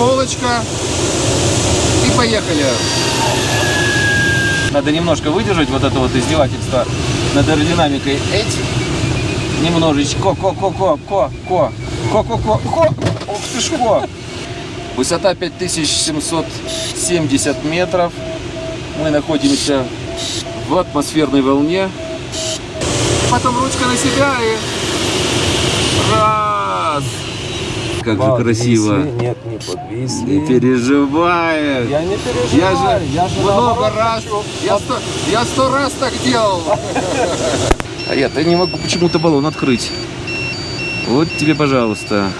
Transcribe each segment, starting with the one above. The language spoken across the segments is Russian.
полочка. И поехали. Надо немножко выдержать вот это вот издевательство над аэродинамикой. Эть. Немножечко. Ко-ко-ко-ко-ко. Ко-ко-ко-ко. Ух ты ж ко. Высота 5770 метров. Мы находимся в атмосферной волне. Потом ручка на себя и... Раз. Как же красиво. Нет, не подвисли. Не переживай. Я не переживаю. Я же, я же много раз, хочу. я сто, я сто раз так делал. А я-то не могу почему-то баллон открыть. Вот тебе, пожалуйста.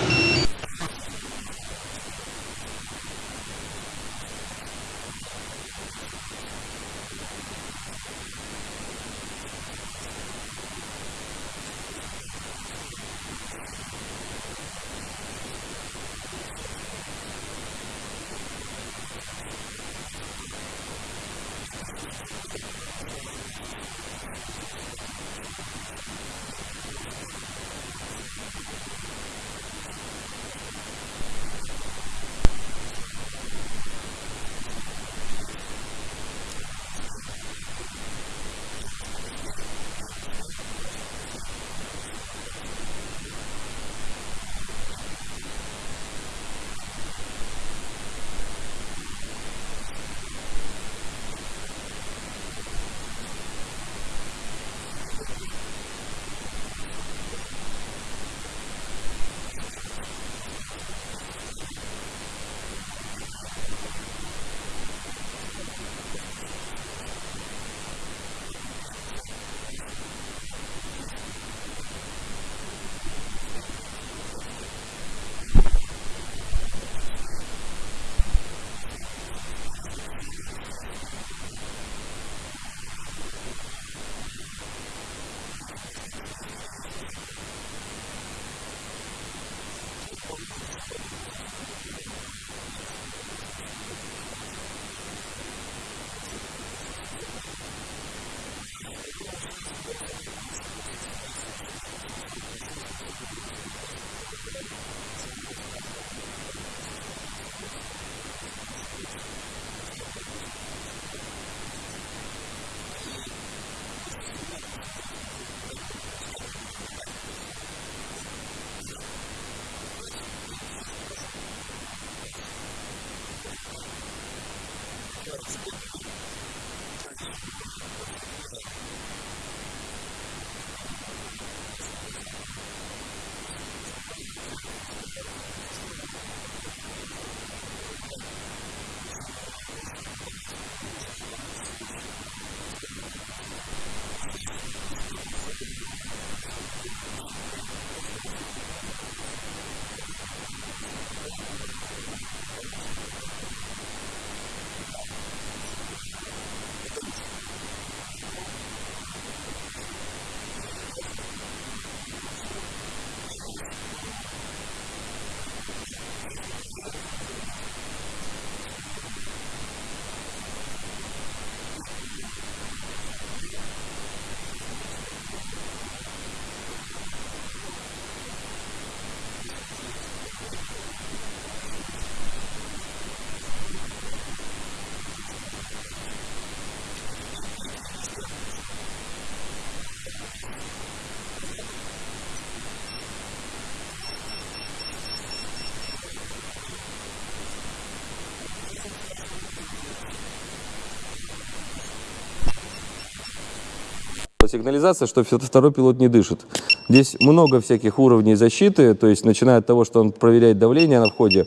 Сигнализация, что второй пилот не дышит. Здесь много всяких уровней защиты, то есть начиная от того, что он проверяет давление на входе,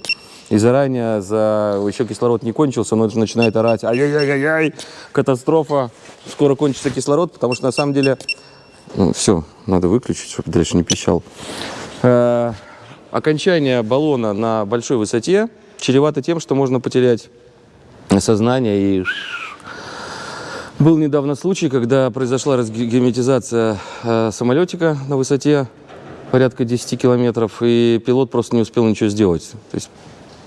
и заранее за еще кислород не кончился, он уже начинает орать, ай-яй-яй-яй, катастрофа, скоро кончится кислород, потому что на самом деле, ну, все, надо выключить, чтобы дальше не пищал. Э, окончание баллона на большой высоте чревато тем, что можно потерять сознание и был недавно случай, когда произошла разгерметизация э, самолетика на высоте порядка 10 километров, и пилот просто не успел ничего сделать. То есть,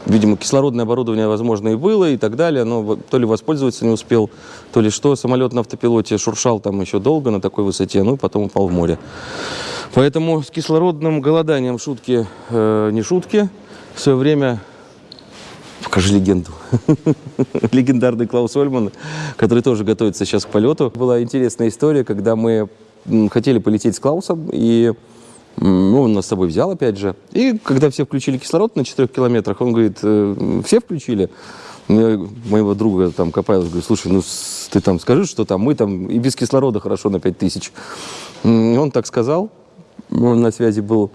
видимо, кислородное оборудование, возможно, и было, и так далее, но то ли воспользоваться не успел, то ли что. Самолет на автопилоте шуршал там еще долго на такой высоте, ну и потом упал в море. Поэтому с кислородным голоданием шутки э, не шутки. В свое время Покажи легенду. Легендарный Клаус Ольман, который тоже готовится сейчас к полету. Была интересная история, когда мы хотели полететь с Клаусом, и ну, он нас с собой взял, опять же. И когда все включили кислород на 4 километрах, он говорит, «Э, все включили? Я моего друга там Копайлов говорю, слушай, ну ты там скажи, что там мы там и без кислорода хорошо на 5000. М, И он так сказал, он на связи был.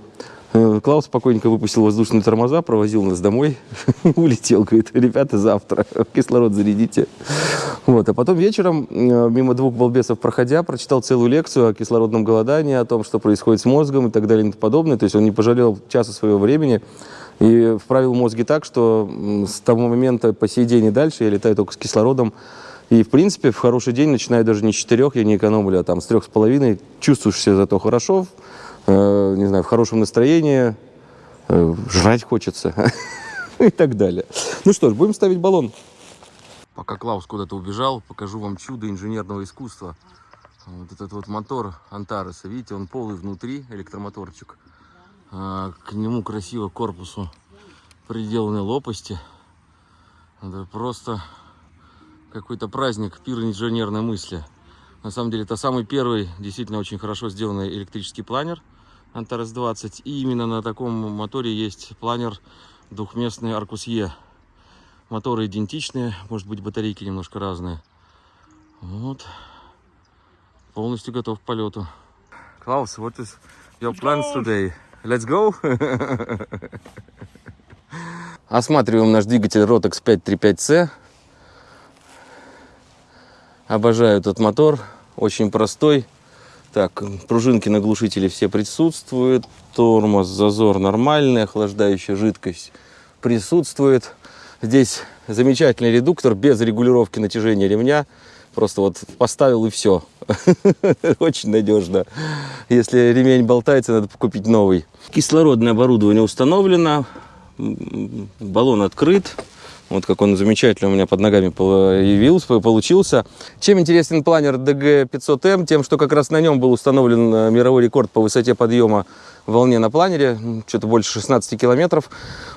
Э, Клаус спокойненько выпустил воздушные тормоза, провозил нас домой, улетел, говорит, ребята, завтра кислород зарядите. Вот. А потом вечером, э, мимо двух балбесов проходя, прочитал целую лекцию о кислородном голодании, о том, что происходит с мозгом и так далее и тому подобное. То есть он не пожалел часа своего времени и вправил мозги так, что с того момента по сей день и дальше я летаю только с кислородом. И, в принципе, в хороший день, начиная даже не с четырех, я не экономлю, а там с трех с половиной, чувствуешь себя зато хорошо, э, не знаю, в хорошем настроении, э, жрать хочется и так далее. Ну что ж, будем ставить баллон. Пока Клаус куда-то убежал, покажу вам чудо инженерного искусства. Вот этот вот мотор Антареса, видите, он полый внутри, электромоторчик. А, К нему красиво корпусу приделаны лопасти. Это просто какой-то праздник, пир инженерной мысли. На самом деле, это самый первый, действительно очень хорошо сделанный электрический планер Antares 20. И именно на таком моторе есть планер двухместный Arcus E. Моторы идентичные, может быть, батарейки немножко разные. Вот. Полностью готов к полету. Klaus, what is your plans today? Let's go! Осматриваем наш двигатель Rotex 535C. Обожаю этот мотор, очень простой. Так, пружинки на глушителе все присутствуют. Тормоз, зазор нормальный, охлаждающая жидкость присутствует. Здесь замечательный редуктор без регулировки натяжения ремня. Просто вот поставил и все. Очень надежно. Если ремень болтается, надо купить новый. Кислородное оборудование установлено. Баллон открыт. Вот как он замечательно у меня под ногами появился, получился. Чем интересен планер DG500M? Тем, что как раз на нем был установлен э, мировой рекорд по высоте подъема в волне на планере, что-то больше 16 километров.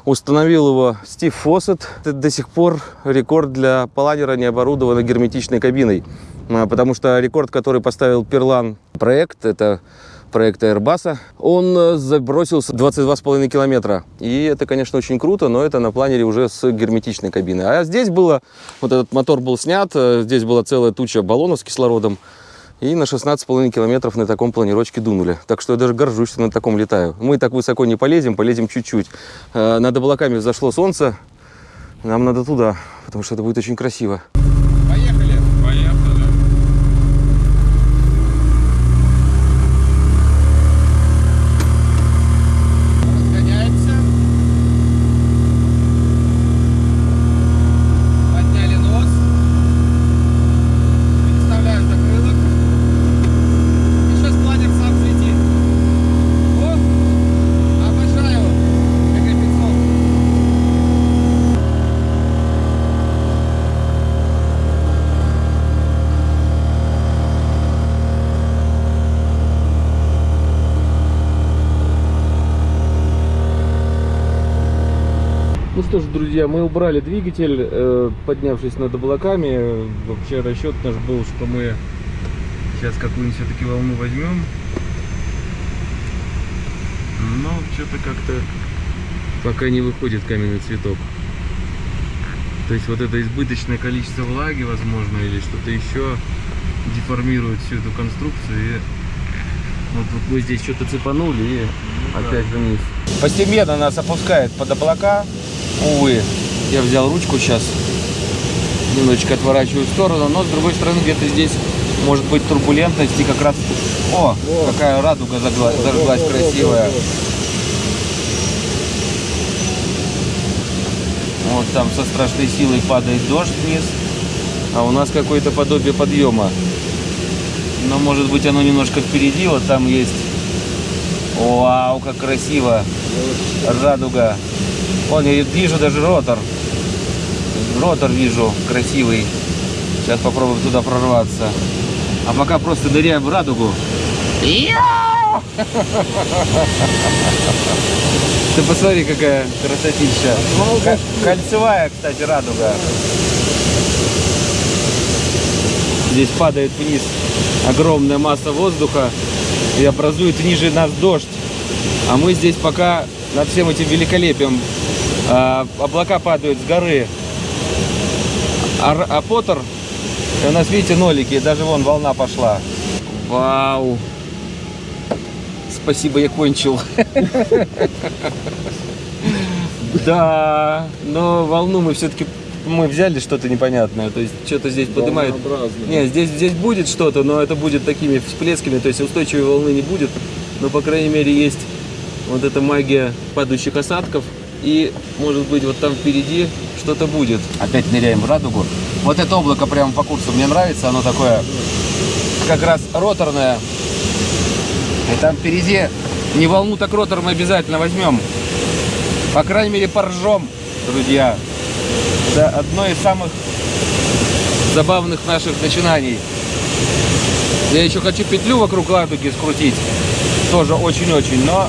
Установил его Стив Фоссет. Это до сих пор рекорд для планера, не оборудованной герметичной кабиной. А, Потому что рекорд, который поставил Перлан проект, это проект Airbus, он э, забросился 22,5 километра. И это, конечно, очень круто, но это на планере уже с герметичной кабиной. А здесь было, вот этот мотор был снят, э, здесь была целая туча баллонов с кислородом. И на 16,5 километров на таком планировочке дунули. Так что я даже горжусь, что на таком летаю. Мы так высоко не полезем, полезем чуть-чуть. Э, Над облаками взошло солнце. Нам надо туда, потому что это будет очень красиво. Поехали. Поехали. Разгоняемся. Подняли нос. Переставляем закрылок. И сейчас планер сам взлетит. О! Обожаю. ГГ-500. Ну что ж, друзья, мы убрали двигатель, э, поднявшись над облаками. Вообще расчет наш был, что мы сейчас какую-нибудь все-таки волну возьмем. Но что-то как-то пока не выходит каменный цветок. То есть вот это избыточное количество влаги, возможно, или что-то еще деформирует всю эту конструкцию. И вот, вот мы здесь что-то цепанули и опять вниз. Постепенно нас опускает под облака. Увы, я взял ручку сейчас, немножечко отворачиваю в сторону, но с другой стороны где-то здесь может быть турбулентность и как раз... О, какая радуга загла- зажглась красивая. Вот там со страшной силой падает дождь вниз, а у нас какое-то подобие подъема. Но может быть оно немножко впереди, вот там есть... Вау, как красиво! Радуга. Вон, я вижу даже ротор. Ротор вижу, красивый. Сейчас попробуем туда прорваться. А пока просто ныряем в радугу. Ты посмотри, какая красотища. Ко- Кольцевая, кстати, радуга. Здесь падает вниз огромная масса воздуха и образует ниже нас дождь. А мы здесь пока над всем этим великолепием. А, облака падают с горы. А, а Поттер, у нас, видите, нолики, даже вон волна пошла. Вау. Спасибо, я кончил. Да, но волну мы все-таки мы взяли что-то непонятное, то есть что-то здесь поднимает. Не, здесь, здесь будет что-то, но это будет такими всплесками, то есть устойчивой волны не будет, но по крайней мере есть вот эта магия падающих осадков и может быть вот там впереди что-то будет. Опять ныряем в радугу. Вот это облако прямо по курсу мне нравится, оно такое как раз роторное. И там впереди не волну, так ротор мы обязательно возьмем. По крайней мере, поржем, друзья. Это одно из самых забавных наших начинаний. Я еще хочу петлю вокруг ладуги скрутить. Тоже очень-очень, но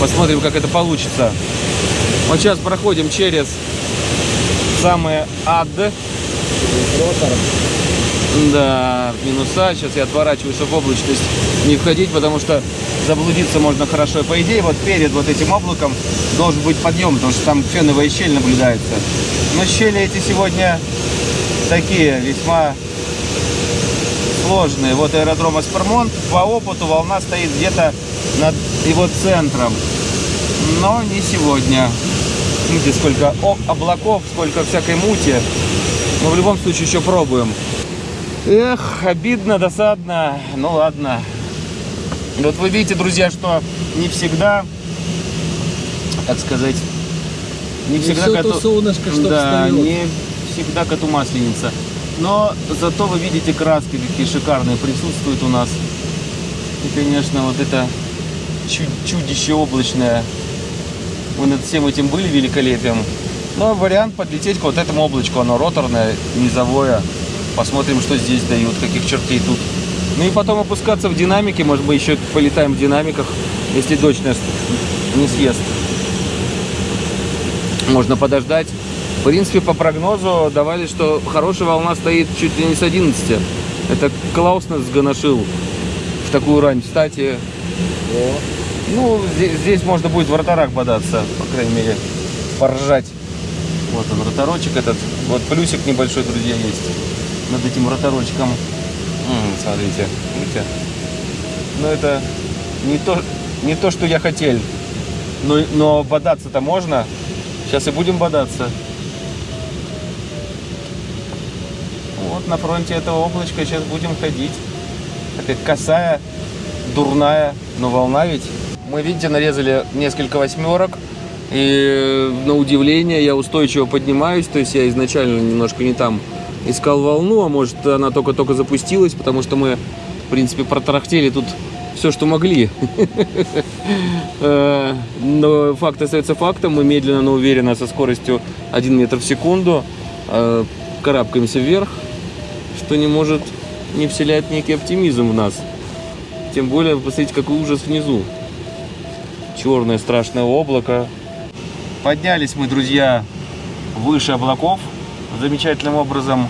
посмотрим, как это получится. Вот сейчас проходим через самый ад. Да, минуса. Сейчас я отворачиваюсь, чтобы в облачность не входить, потому что заблудиться можно хорошо. И по идее, вот перед вот этим облаком должен быть подъем, потому что там феновая щель наблюдается. Но щели эти сегодня такие, весьма сложные. Вот аэродром Аспермонт. По опыту волна стоит где-то над его центром. Но не сегодня. Видите, сколько облаков, сколько всякой мути. Но в любом случае еще пробуем. Эх, обидно, досадно. Ну ладно. Вот вы видите, друзья, что не всегда, так сказать, не всегда всё то коту- солнышко, что да, не всегда коту масленица. Но зато вы видите краски, какие шикарные присутствуют у нас. И, конечно, вот это чу- чудище облачное. Мы над всем этим были великолепием. Но вариант подлететь к вот этому облачку, оно роторное, низовое. Посмотрим, что здесь дают, каких чертей тут. Ну и потом опускаться в динамике, может быть, еще полетаем в динамиках, если дождь нас не съест. Можно подождать. В принципе, по прогнозу давали, что хорошая волна стоит чуть ли не с 11. Это Клаус нас сгоношил в такую рань. Кстати, ну, здесь, здесь можно будет в роторах бодаться, по крайней мере, поржать. Вот он, роторочек этот. Вот плюсик небольшой, друзья, есть над этим роторочком. М, смотрите, видите? Но это не то, не то, что я хотел. Но, но бодаться-то можно. Сейчас и будем бодаться. Вот на фронте этого облачка сейчас будем ходить. Такая косая, дурная, но волна ведь. Мы, видите, нарезали несколько восьмерок. И на удивление я устойчиво поднимаюсь. То есть я изначально немножко не там искал волну, а может она только-только запустилась, потому что мы, в принципе, протарахтели тут все, что могли. Э, Но факт остается фактом. Мы медленно, но уверенно, со скоростью 1 метр в секунду э, карабкаемся вверх, что не может не вселять некий оптимизм в нас. Тем более, посмотрите, какой ужас внизу. Черное страшное облако. Поднялись мы, друзья, выше облаков. Замечательным образом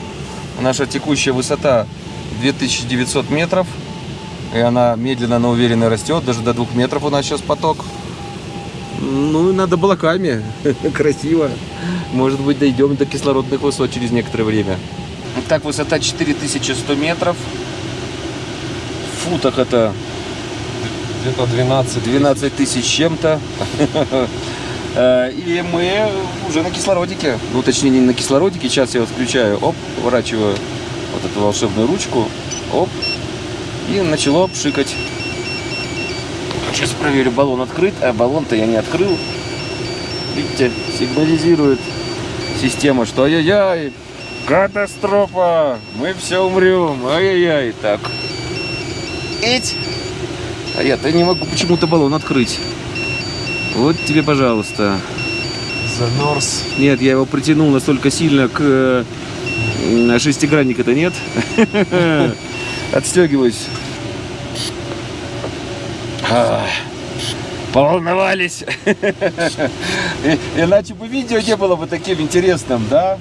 наша текущая высота 2900 метров. И она медленно, но уверенно растет. Даже до 2 метров у нас сейчас поток. Ну, над облаками. Красиво. Может быть, дойдем до кислородных высот через некоторое время. Так, высота 4100 метров. В футах это Где-то 12. 12 тысяч чем-то. Э, И мы уже на кислородике. Ну, точнее, не на кислородике. Сейчас я вот включаю. Оп, поворачиваю вот эту волшебную ручку. Оп. И начало пшикать. Сейчас проверю, баллон открыт. А баллон-то я не открыл. Видите, сигнализирует система, что ай-яй-яй, катастрофа, мы все умрем, ай-яй-яй. Так. Эть. А я-то не могу почему-то баллон открыть. Вот тебе, пожалуйста. Замерз. Нет, я его притянул настолько сильно к э, м, шестигранника-то нет. Отстегиваюсь. А, Поволновались. Иначе бы видео не было бы таким интересным, да?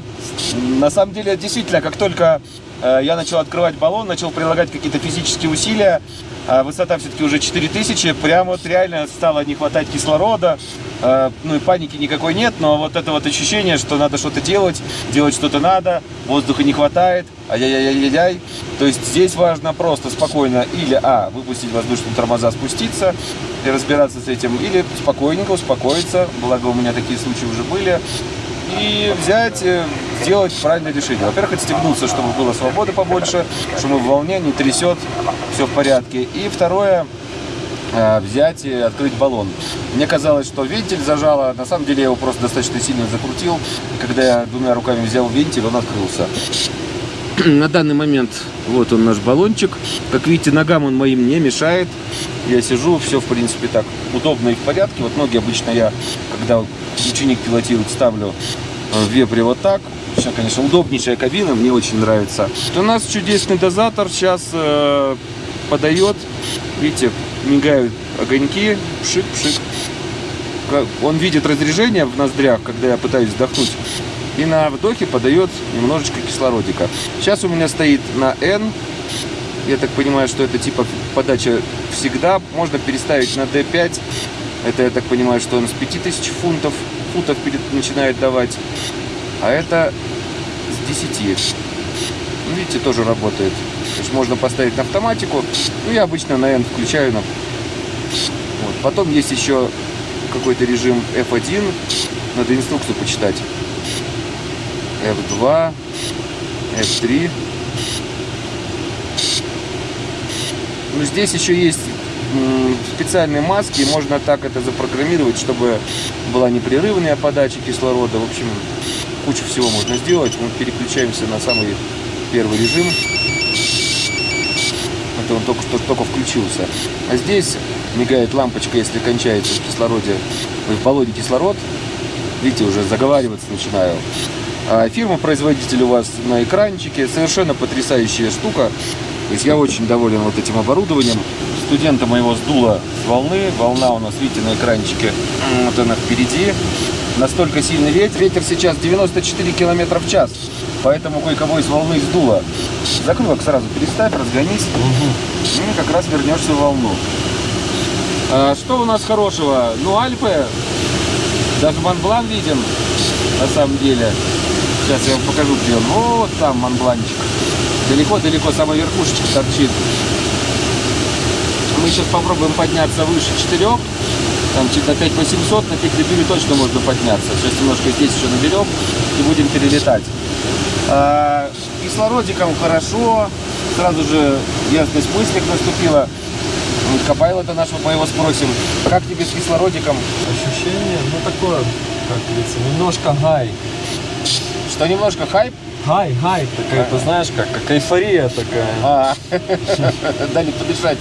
На самом деле, действительно, как только э, я начал открывать баллон, начал прилагать какие-то физические усилия, а высота все-таки уже 4000, прям вот реально стало не хватать кислорода, Э, ну и паники никакой нет, но вот это вот ощущение, что надо что-то делать, делать что-то надо, воздуха не хватает, ай-яй-яй-яй-яй. То есть здесь важно просто спокойно или, а, выпустить воздушные тормоза, спуститься и разбираться с этим, или спокойненько успокоиться, благо у меня такие случаи уже были, и взять, э, сделать правильное решение. Во-первых, отстегнуться, чтобы было свободы побольше, чтобы в волне не трясет, все в порядке. И второе, э, взять и открыть баллон. Мне казалось, что вентиль зажало, на самом деле я его просто достаточно сильно закрутил. Когда я двумя руками взял вентиль, он открылся. На данный момент вот он наш баллончик. Как видите, ногам он моим не мешает. Я сижу, все в принципе так удобно и в порядке. Вот ноги обычно я, когда ученик пилотирует, ставлю э, в вепре вот так. Сейчас, конечно, удобнейшая кабина, мне очень нравится. У нас чудесный дозатор сейчас э, подает. Видите, мигают огоньки, пшик-пшик. Он видит разрежение в ноздрях, когда я пытаюсь вдохнуть. И на вдохе подает немножечко кислородика. Сейчас у меня стоит на N. Я так понимаю, что это типа подача всегда. Можно переставить на D5. Это, я так понимаю, что он с 5000 фунтов, футов начинает давать. А это с 10. Ну, видите, тоже работает. То есть можно поставить на автоматику. Ну, я обычно на N включаю. На... Вот. Потом есть еще какой-то режим F1. Надо инструкцию почитать. F2, F3. Ну, здесь еще есть специальные маски, можно так это запрограммировать, чтобы была непрерывная подача кислорода. В общем, кучу всего можно сделать. Мы переключаемся на самый первый режим. Это он только что только включился. А здесь мигает лампочка, если кончается в кислороде, в баллоне кислород. Видите, уже заговариваться начинаю. А фирма-производитель у вас на экранчике. Совершенно потрясающая штука. То есть я очень доволен вот этим оборудованием. Студента моего сдуло с волны. Волна у нас, видите, на экранчике. Вот она впереди. Настолько сильный ветер. Ветер сейчас 94 километра в час. Поэтому кое-кого из волны сдуло. Закрылок сразу переставь, разгонись. И как раз вернешься в волну. А, что у нас хорошего? Ну, Альпы. Даже Монблан виден, на самом деле. Сейчас я вам покажу, где он. Вот там Монбланчик. Далеко-далеко самая верхушечка торчит. Мы сейчас попробуем подняться выше 4. Там чуть на 5800, на Пикдебюре точно можно подняться. Сейчас немножко здесь еще наберем и будем перелетать. А, кислородиком хорошо. Сразу же ясность мыслей наступила. Копайлота нашего мы его спросим. Как тебе с кислородиком? Ощущение, ну такое, как говорится, немножко гай. Что немножко хайп? Гай, гай, такая, ты знаешь, как, как эйфория такая. А, дали подышать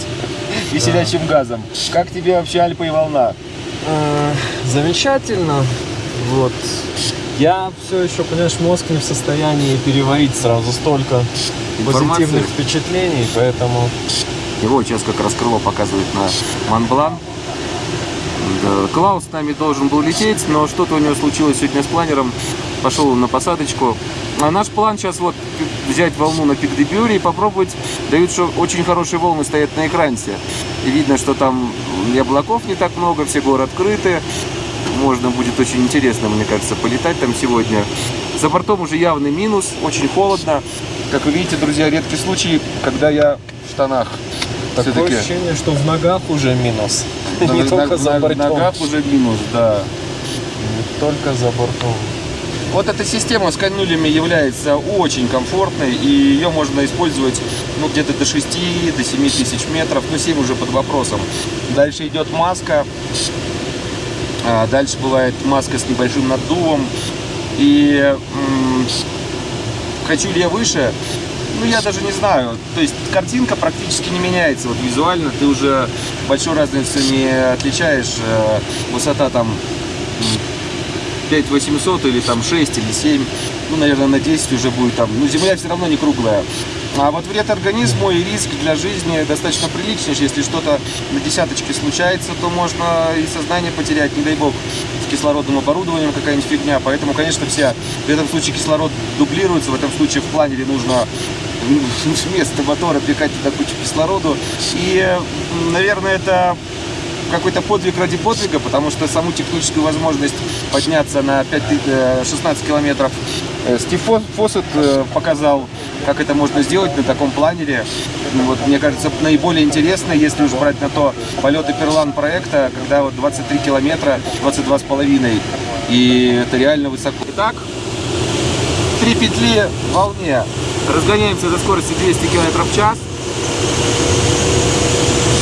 веселящим газом. Как тебе вообще Альпа и волна? Э, Замечательно. Вот. Я все еще, понимаешь, мозг не в состоянии переварить сразу столько Информации. позитивных впечатлений, поэтому Его сейчас как раз крыло показывает на Монблан. Клаус с нами должен был лететь, но что-то у него случилось сегодня с планером. Пошел на посадочку. А наш план сейчас вот взять волну на Пикдебюре и попробовать. Дают, что очень хорошие волны стоят на экранте. И видно, что там и облаков не так много, все горы открыты. Можно будет очень интересно, мне кажется, полетать там сегодня. За бортом уже явный минус, очень холодно. Как вы видите, друзья, редкий случай, когда я в штанах. такое ощущение, что в ногах уже минус. Не на- только на- за бортом. ногах уже минус, да. Не только за бортом. Вот эта система с канюлями является очень комфортной, и ее можно использовать ну, где-то до 6, до 7 тысяч метров, ну 7 уже под вопросом. Дальше идет маска, А дальше бывает маска с небольшим наддувом. И хочу ли я выше? Ну, я даже не знаю. То есть картинка практически не меняется. Вот визуально ты уже большой разницы не отличаешь. Э, Высота там 5800 или там 6 или 7. Ну, наверное, на 10 уже будет там. Ну, земля все равно не круглая. А вот вред организму и риск для жизни достаточно приличный. Если что-то на десяточке случается, то можно и сознание потерять, не дай бог, с кислородным оборудованием какая-нибудь фигня. Поэтому, конечно, все в этом случае кислород дублируется. В этом случае в планере нужно вместо мотора пихать туда кучу кислороду. И, наверное, это какой-то подвиг ради подвига, потому что саму техническую возможность подняться на 5, ты- э, 16 километров э, Стив Фо- Фоссет э, показал, как это можно сделать на таком планере. Ну, Вот, мне кажется, наиболее интересно, если уж брать на то полеты Перлан проекта, когда вот 23 километра, 22 с половиной, и это реально высоко. Итак, три петли в волне. Разгоняемся до скорости 200 км в час.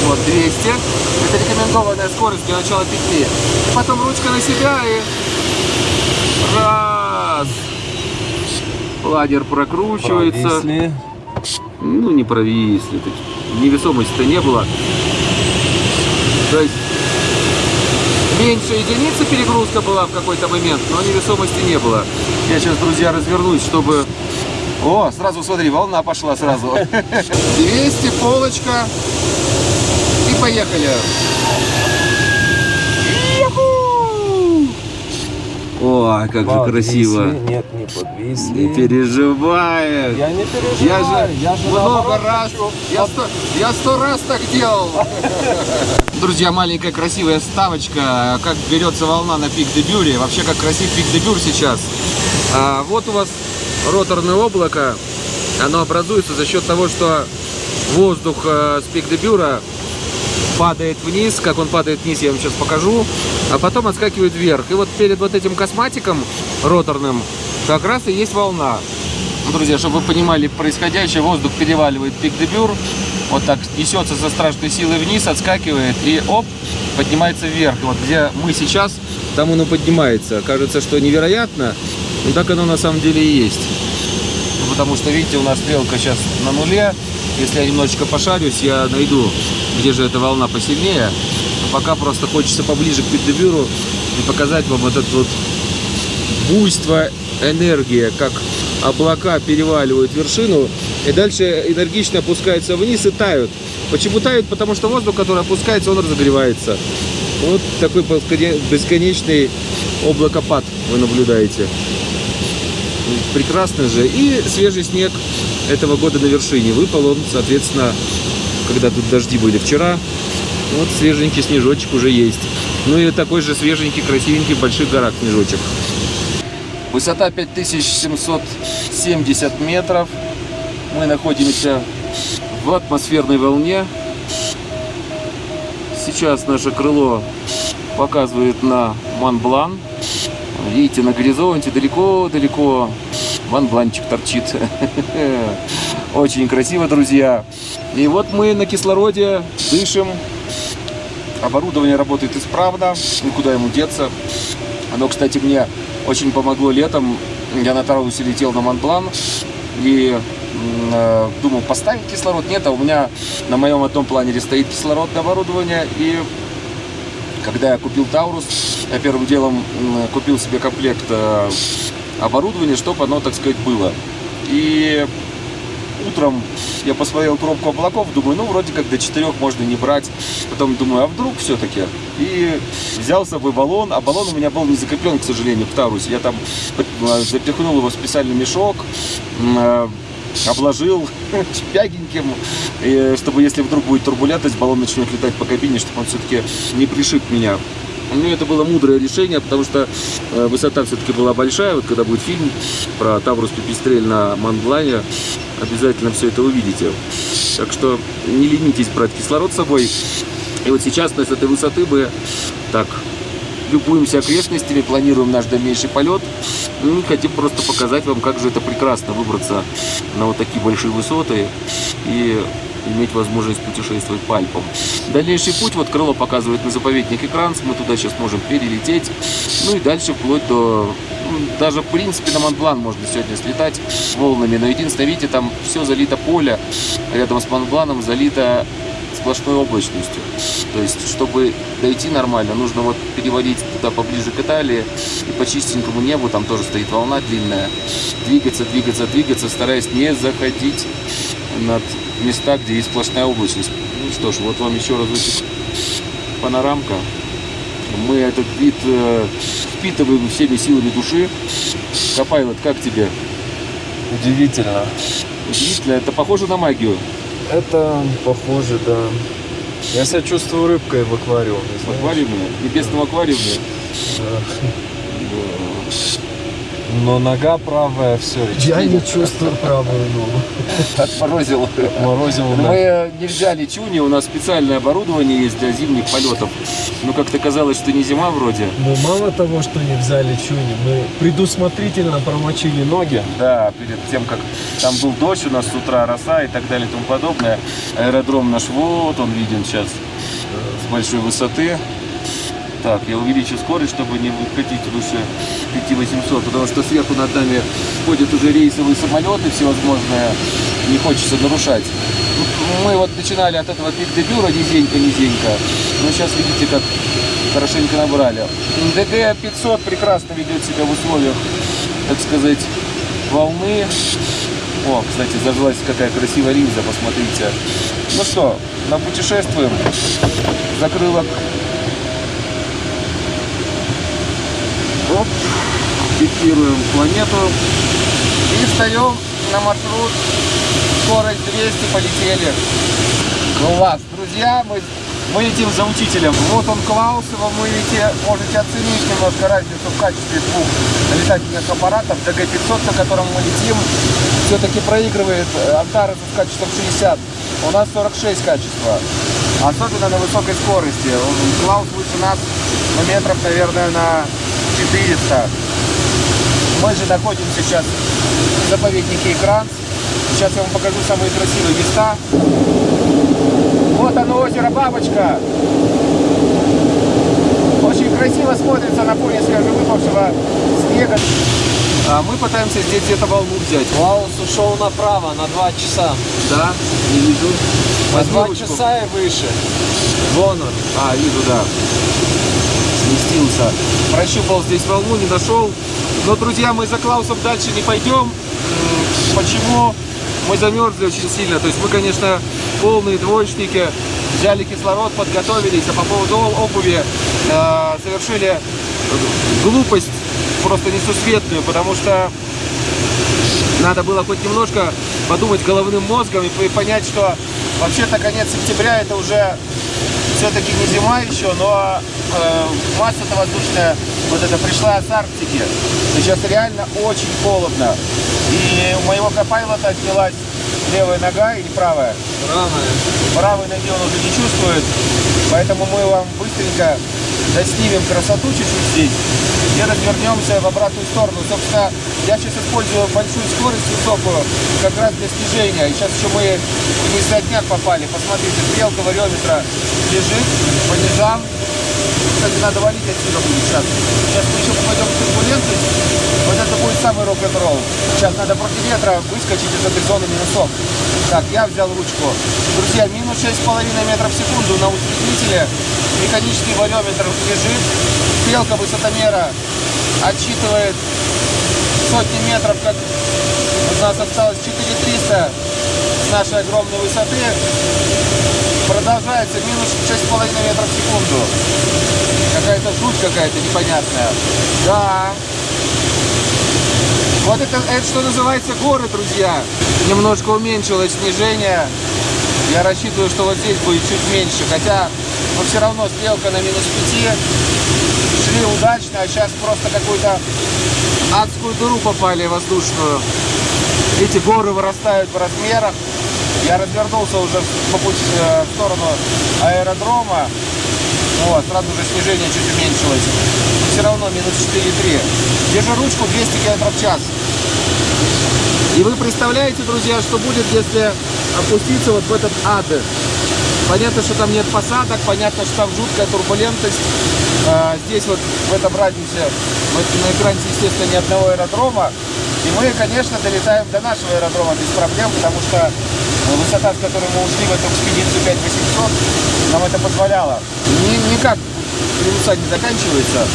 Вот 200. Это рекомендованная скорость для начала петли. И потом ручка на себя и раз. Ладер прокручивается. Провисли. Ну, не провисли. Невесомости-то не было. То есть меньше единицы перегрузка была в какой-то момент, но невесомости не было. Я сейчас, друзья, развернусь, чтобы... О, сразу смотри, волна пошла сразу. 200, полочка. И поехали. Ой, как же Подвисли. красиво. Нет, не подвисли. Не переживай. Я не переживаю. Я же, я же много раз, хочу. я сто, я сто раз так делал. Друзья, маленькая красивая ставочка, как берется волна на пик дебюре, вообще как красив пик дебюр сейчас. А, вот у вас роторное облако, оно образуется за счет того, что воздух э, с пик дебюра падает вниз, как он падает вниз, я вам сейчас покажу, а потом отскакивает вверх. И вот перед вот этим косматиком роторным как раз и есть волна. Ну, Друзья, чтобы вы понимали происходящее, воздух переваливает пик дебюр, вот так несется со страшной силой вниз, отскакивает и оп, поднимается вверх. Вот где мы сейчас, там оно поднимается. Кажется, что невероятно, но так оно на самом деле и есть. Ну, Потому что, видите, у нас стрелка сейчас на нуле. Если я немножечко пошарюсь, я найду, где же эта волна посильнее. Пока просто хочется поближе к пик-дебюру и показать вам вот это вот буйство энергии, как облака переваливают вершину и дальше энергично опускаются вниз и тают. Почему тают? Потому что воздух, который опускается, он разогревается. Вот такой бесконе- бесконечный облакопад вы наблюдаете. Прекрасно же. И свежий снег этого года на вершине. Выпал он, соответственно, когда тут дожди были вчера. Вот свеженький снежочек уже есть. Ну и такой же свеженький, красивенький в больших горах снежочек. Высота 5770 метров. Мы находимся в атмосферной волне. Сейчас наше крыло показывает на Монблан. Видите, на горизонте далеко-далеко Монбланчик торчит. Очень красиво, друзья. И вот мы на кислороде дышим. Оборудование работает исправно, никуда ему деться. Оно, кстати, мне очень помогло летом. Я на Тараусе летел на Монблан и э, думал, поставить кислород. Нет, а у меня на моем одном планере стоит кислородное оборудование. И когда я купил Таурус, я первым делом купил себе комплект э, оборудования, чтобы оно, так сказать, было. И утром я посмотрел пробку облаков, думаю, ну, вроде как до 4 можно не брать. Потом думаю, а вдруг все-таки? И взял с собой баллон, а баллон у меня был не закреплен, к сожалению, в Тарусе. Я там э, запихнул его в специальный мешок, э, обложил мягеньким, и чтобы если вдруг будет турбулентность, баллон начнет летать по кабине, чтобы он все-таки не пришиб меня. Ну, это было мудрое решение, потому что э, высота все-таки была большая. Вот когда будет фильм про Таврус Пипистрель на Монблане, обязательно все это увидите. Так что не ленитесь брать кислород с собой. И вот сейчас мы с этой высоты мы так любуемся окрестностями, планируем наш дальнейший полет. Ну, хотим просто показать вам, как же это прекрасно выбраться на вот такие большие высоты и иметь возможность путешествовать по Альпам. Дальнейший путь, вот крыло показывает на заповедник экран, мы туда сейчас можем перелететь. Ну и дальше вплоть до... ну, Даже, в принципе, на Монблан можно сегодня слетать волнами. Но единственное, видите, там все залито поле. Рядом с Монбланом залито сплошной облачностью. То есть, чтобы дойти нормально, нужно вот перевалить туда поближе к Италии и по чистенькому небу, там тоже стоит волна длинная, двигаться, двигаться, двигаться, стараясь не заходить над места, где есть сплошная облачность. Ну что ж, вот вам еще разочек панорамка. Мы этот вид э, впитываем всеми силами души. Копайлот, как тебе? Удивительно. Удивительно, это похоже на магию. Это похоже, да. Я себя чувствую рыбкой в аквариуме. В аквариуме, небесном аквариуме. Но нога правая, все. Я не чувствую правую ногу. Отморозил. Морозил, да. Мы не взяли чуни, у нас специальное оборудование есть для зимних полетов. Но как-то казалось, что не зима вроде. Но мало того, что не взяли чуни, мы предусмотрительно промочили ноги. Да, перед тем, как там был дождь у нас с утра, роса и так далее и тому подобное. Аэродром наш, вот он виден сейчас с большой высоты. Так, я увеличу скорость, чтобы не выходить выше 5800, потому что сверху над нами ходят уже рейсовые самолеты всевозможные, не хочется нарушать. Мы вот начинали от этого пик-дебюра низенько-низенько, но сейчас видите, как хорошенько набрали. ДГ-500 прекрасно ведет себя в условиях, так сказать, волны. О, кстати, зажглась какая красивая линза, посмотрите. Ну что, напутешествуем. Закрылок. Оп. Фиксируем планету. И встаем на маршрут. Скорость 200, полетели. Класс. Друзья, мы, мы летим за учителем. Вот он Клаус, его вы видите, можете оценить немножко разницу в качестве двух летательных аппаратов. ДГ-500, на котором мы летим, все-таки проигрывает э, Антарес с качеством 60. У нас 46 качества. Особенно на высокой скорости. Клаус выше нас ну, метров, наверное, на 400. Мы же находимся сейчас в заповеднике Экран. Сейчас я вам покажу самые красивые места. Вот оно, озеро Бабочка. Очень красиво смотрится на фоне свежевыпавшего снега. А мы пытаемся здесь где-то волну взять. Клаус ушел направо на 2 часа. Да, не вижу. На Возьми 2 ручку. часа и выше. Вон он. А, вижу, да. Сместился. Прощупал здесь волну, не нашел. Но, друзья, мы за Клаусом дальше не пойдем. Почему? Мы замерзли очень сильно. То есть мы, конечно, полные двоечники. Взяли кислород, подготовились. А по поводу обуви э, совершили глупость просто несусветную, потому что надо было хоть немножко подумать головным мозгом и понять, что вообще-то конец сентября это уже все-таки не зима еще, но э, масса-то воздушная вот это пришла с Арктики. Сейчас реально очень холодно. И у моего копайлота отнялась левая нога или правая. Правая. Правой ноги он уже не чувствует, поэтому мы вам быстренько доснимем красоту чуть-чуть здесь и развернемся в обратную сторону. Собственно, я сейчас использую большую скорость высокую как раз для снижения. И сейчас еще мы в низотняк попали. Посмотрите, стрелка вариометра лежит по низам. Кстати, надо валить отсюда будет сейчас. Сейчас мы еще попадем в турбулентность. Вот это будет самый рок-н-ролл. Сейчас надо против ветра выскочить из этой зоны минусов. Так, я взял ручку. Друзья, минус 6,5 метров в секунду на усреднителе. Механический вариометр лежит. Стрелка высотомера отсчитывает сотни метров, как у нас осталось 4300 с нашей огромной высоты. Продолжается минус 6,5 метров в секунду. Какая-то жуть какая-то непонятная. Да. Вот это, это что называется горы, друзья. Немножко уменьшилось снижение. Я рассчитываю, что вот здесь будет чуть меньше. Хотя, но все равно стрелка на минус 5. Шли удачно, а сейчас просто какую-то адскую дыру попали воздушную. Эти горы вырастают в размерах. Я развернулся уже по пути э, в сторону аэродрома. Вот, сразу же снижение чуть уменьшилось. Все равно минус 4,3. Держу ручку 200 км в час. И вы представляете, друзья, что будет, если опуститься вот в этот ад? Понятно, что там нет посадок, понятно, что там жуткая турбулентность. А, здесь вот в этом радиусе, вот на экране, естественно, ни одного аэродрома. И мы, конечно, долетаем до нашего аэродрома без проблем, потому что высота, с которой мы ушли в эту экспедицию 5800, нам это позволяло. Ни- никак минуса не заканчивается.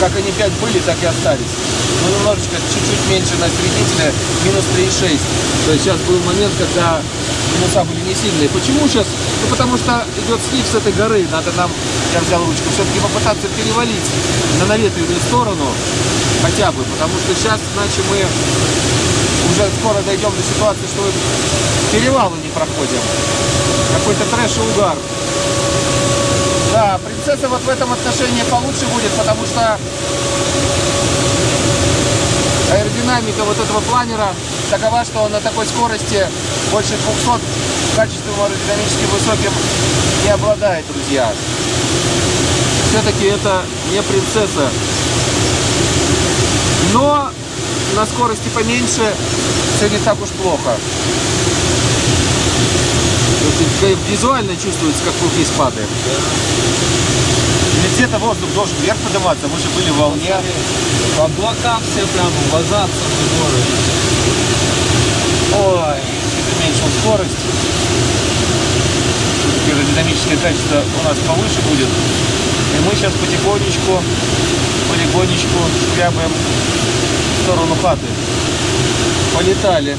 Как они 5 были, так и остались. Ну, немножечко, чуть-чуть меньше на среднителе, минус 3,6. То есть сейчас был момент, когда минуса были не сильные. Почему сейчас? Ну, потому что идет слив с этой горы. Надо нам, я взял ручку, все-таки попытаться перевалить на наветренную сторону хотя бы. Потому что сейчас, иначе мы уже скоро дойдем до ситуации, что перевалы не проходим. Какой-то трэш и угар. Да, принцесса вот в этом отношении получше будет, потому что аэродинамика вот этого планера такова, что он на такой скорости больше 200 качеством аэродинамически высоким не обладает, друзья. Все-таки это не принцесса. Но на скорости поменьше все не так уж плохо. Визуально чувствуется, как вниз падаем. Ведь где-то воздух должен вверх подниматься, мы же были в волне. По облакам все прям вазаться в горы. Ой, уменьшил скорость. Аэродинамическое качество у нас повыше будет. И мы сейчас потихонечку, полигонечку шкрябаем сторону хаты. Полетали.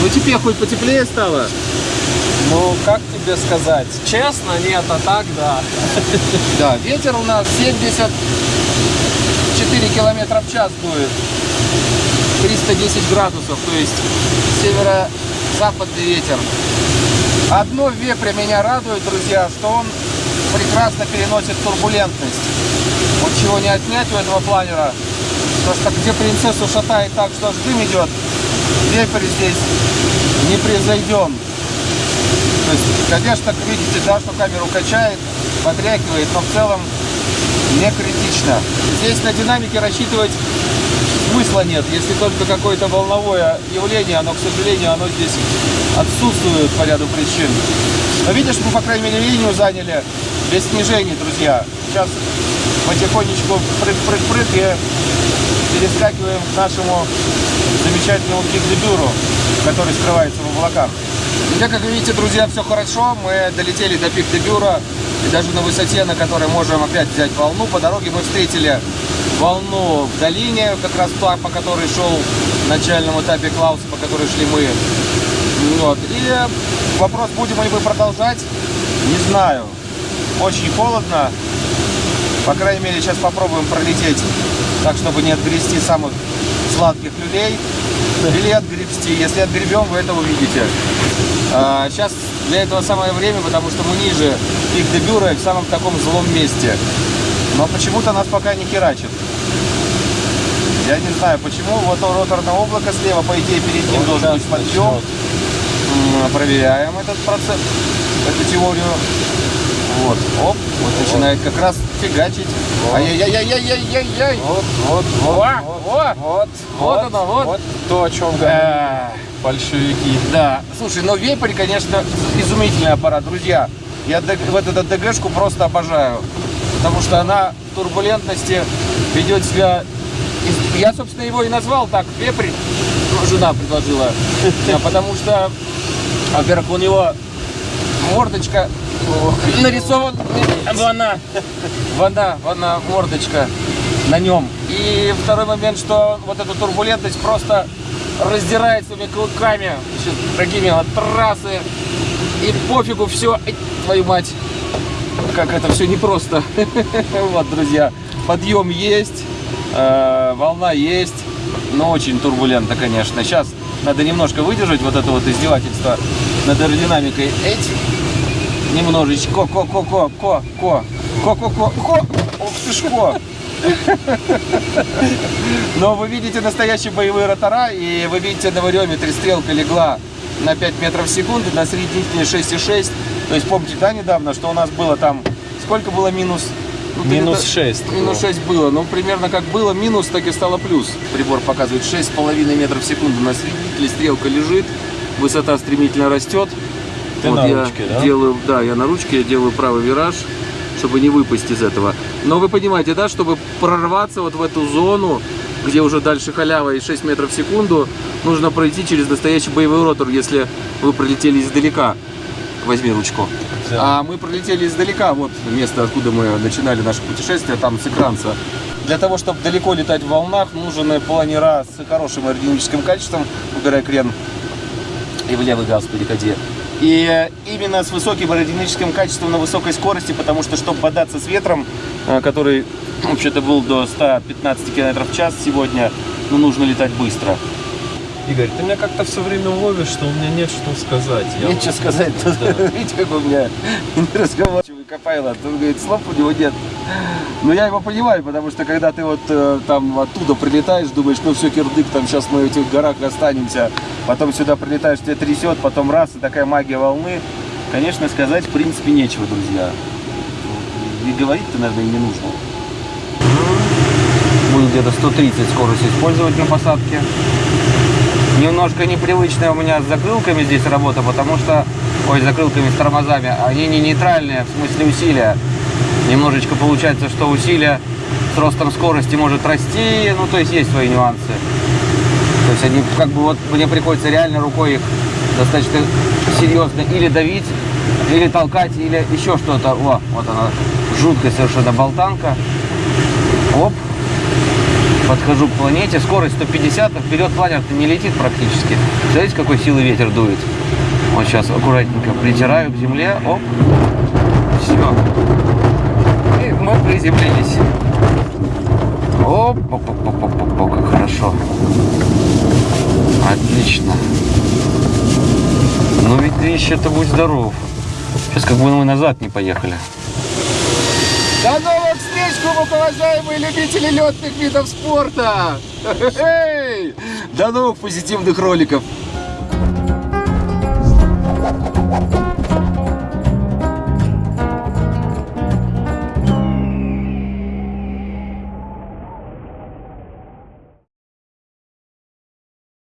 Ну теперь хоть потеплее стало. Ну, как тебе сказать? Честно, нет, а так, да. Да, ветер у нас 74 километра в час дует. 310 градусов, то есть северо-западный ветер. Одно в вепре меня радует, друзья, что он прекрасно переносит турбулентность. Вот чего не отнять у этого планера. То, что где принцессу шатает так, что аж дым идет, вепрь здесь не превзойден. То есть, конечно, видите, да, что камеру качает, подрякивает, но в целом не критично. Здесь на динамике рассчитывать смысла нет, если только какое-то волновое явление, оно, к сожалению, оно здесь отсутствует по ряду причин. Но видишь, мы, по крайней мере, линию заняли без снижений, друзья. Сейчас потихонечку прыг-прыг-прыг и перескакиваем к нашему замечательному пик-дебюру, который скрывается в облаках. Итак, как видите, друзья, все хорошо. Мы долетели до пик-дебюра. И даже на высоте, на которой можем опять взять волну. По дороге мы встретили волну в долине, как раз та, по которой шел в начальном этапе Клаус, по которой шли мы. Вот. И вопрос, будем ли мы продолжать, не знаю. Очень холодно. По крайней мере, сейчас попробуем пролететь так, чтобы не отгрести самых сладких люлей. Или отгребсти. Если отгребем, вы это увидите. А, сейчас для этого самое время, потому что мы ниже пик дебюра и в самом таком злом месте. Но почему-то нас пока не херачит. Я не знаю почему. Вот роторное облако слева, по идее, перед ним Вот должен быть подъем. Проверяем этот процесс, эту теорию. Вот, оп, вот начинает как раз фигачить. Ай-яй-яй-яй-яй-яй-яй. Вот, вот, вот, вот, вот, вот оно, вот. то, о чем Э, большевики. Да, слушай, но вепрь, конечно, изумительный аппарат, друзья. Я в эту ДГшку просто обожаю, потому что она в турбулентности ведет себя... Я, собственно, его и назвал так, вепрь, ну, жена предложила, потому что, во-первых, у него мордочка нарисован, вона, вона, вона, мордочка на нем. И второй момент, что вот эту турбулентность просто раздирает своими клыками, такими вот трассы. И пофигу, все, твою мать, как это все непросто. Вот, друзья, подъем есть, э, волна есть, но очень турбулентно, конечно. Сейчас надо немножко выдержать вот это вот издевательство над аэродинамикой. Эть, немножечко, ко, ко, ко, ко, ко, ко, ко, ко, ко, ох ты ж ко. Но вы видите настоящие боевые ротора, и вы видите на вариометре стрелка легла на 5 метров в секунду, на среднительной 6,6. То есть помните, да, недавно, что у нас было там, сколько было минус? Ну, Минус где-то- 6 Минус 6 было. Ну, примерно как было минус, так и стало плюс. Прибор показывает 6,5 метров в секунду. На среднителе стрелка лежит, высота стремительно растет. Ты на я ручке, да? Делаю, да, я на ручке, я делаю правый вираж, чтобы не выпасть из этого. Но вы понимаете, да, чтобы прорваться вот в эту зону, где уже дальше халява и 6 метров в секунду, нужно пройти через настоящий боевой ротор, если вы пролетели издалека. Возьми ручку. А мы пролетели издалека, вот место, откуда мы начинали наше путешествие, там с экранца. Для того, чтобы далеко летать в волнах, нужен планера с хорошим аэродинамическим качеством, убирай крен и в левый газ переходи. И э, именно с высоким аэродинамическим качеством на высокой скорости, потому что, чтобы бодаться с ветром, э, который вообще-то был до 115 км в час сегодня, ну, нужно летать быстро. Игорь, ты меня как-то все время ловишь, что у меня нет что сказать. Я Нечего вот- сказать, Да. видите, как у меня неразговорчивый Копайло, он говорит, слов у него нет. Но я его понимаю, потому что когда ты вот э, там оттуда прилетаешь, думаешь, ну все, кирдык, там сейчас мы в этих горах останемся, потом сюда прилетаешь, тебя трясет, потом раз, и такая магия волны. Конечно, сказать в принципе нечего, друзья. И говорить-то, наверное, не нужно. Буду где-то 130 скорость использовать на посадке. Немножко непривычная у меня с закрылками здесь работа, потому что, ой, с закрылками с тормозами, они не нейтральные, в смысле усилия. Немножечко получается, что усилие с ростом скорости может расти, ну, то есть есть свои нюансы. То есть они, как бы, вот мне приходится реально рукой их достаточно серьезно или давить, или толкать, или еще что-то. О, вот она, жуткая совершенно болтанка. Оп, подхожу к планете, скорость 150, а вперед планер-то не летит практически. Смотрите, какой силы ветер дует. Вот сейчас аккуратненько притираю к земле, оп, все. И мы приземлились. Оп, оп, оп, оп, оп, оп, оп, как хорошо. Отлично. Ну ведь ты еще-то будь здоров. Сейчас как бы мы назад не поехали. До новых глубоковажаемые любители летных видов спорта! Хе! До новых позитивных роликов!